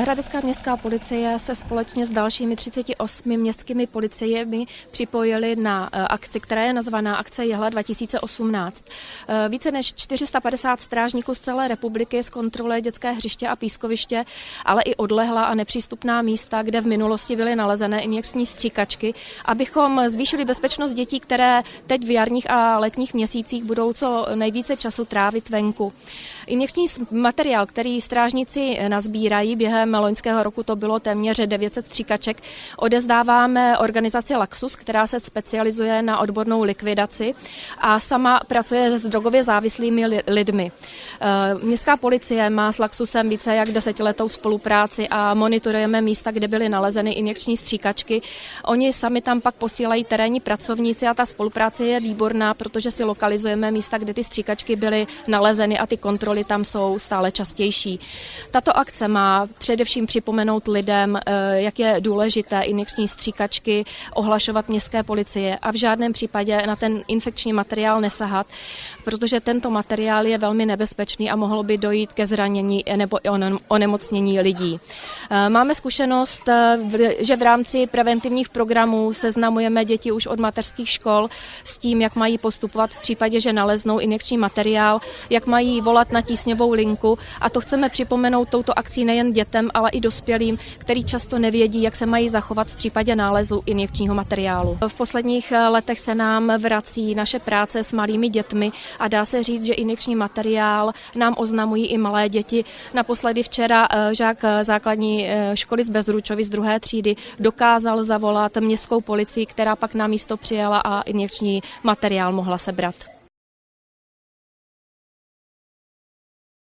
Hradecká městská policie se společně s dalšími 38 městskými policiemi připojili na eh, akci, která je nazvaná Akce Jehla 2018. Eh, více než 450 strážníků z celé republiky zkontroluje dětské hřiště a pískoviště, ale i odlehlá a nepřístupná místa, kde v minulosti byly nalezené injekční stříkačky, abychom zvýšili bezpečnost dětí, které teď v jarních a letních měsících budou co nejvíce času trávit venku. Injekční materiál, který strážníci nazbírají během během loňského roku to bylo téměř 900 stříkaček. Odezdáváme organizaci Laxus, která se specializuje na odbornou likvidaci a sama pracuje s drogově závislými lidmi. Eh, městská policie má s Laxusem více jak desetiletou spolupráci a monitorujeme místa, kde byly nalezeny injekční stříkačky. Oni sami tam pak posílají terénní pracovníci a ta spolupráce je výborná, protože si lokalizujeme místa, kde ty stříkačky byly nalezeny a ty kontroly tam jsou stále častější. Tato akce má především připomenout lidem, eh, jak je důležité injekční stříkačky ohlašovat městské policie a v žádném případě na ten infekční materiál nesahat, protože tento materiál je velmi nebezpečný a mohlo by dojít ke zranění nebo onemocnění lidí. Eh, máme zkušenost, eh, že v rámci preventivních programů seznamujeme děti už od mateřských škol s tím, jak mají postupovat v případě, že naleznou injekční materiál, jak mají volat na tísňovou linku a to chceme připomenout touto akcí nejen dětem, ale i dospělým, který často nevědí, jak se mají zachovat v případě nálezu injekčního materiálu. V posledních eh, letech se nám vrací naše práce s malými dětmi a dá se říct, že injekční materiál nám oznamují i malé děti. Naposledy včera eh, žák eh, základní školy z Bezručovy z druhé třídy dokázal zavolat městskou policii, která pak na místo přijela a injekční materiál mohla sebrat.